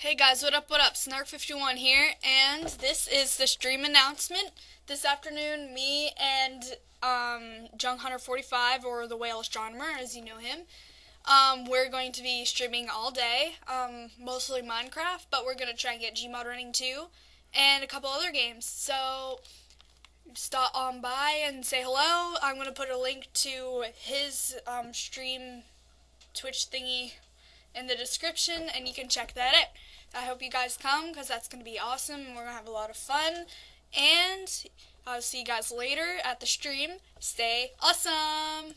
Hey guys, what up, what up? Snark51 here, and this is the stream announcement. This afternoon, me and um, Jung Hunter 45, or the Whale Astronomer, as you know him, um, we're going to be streaming all day, um, mostly Minecraft, but we're going to try and get Gmod running too, and a couple other games. So, stop on by and say hello. I'm going to put a link to his um, stream Twitch thingy in the description and you can check that out. I hope you guys come because that's going to be awesome and we're going to have a lot of fun. And I'll see you guys later at the stream. Stay awesome!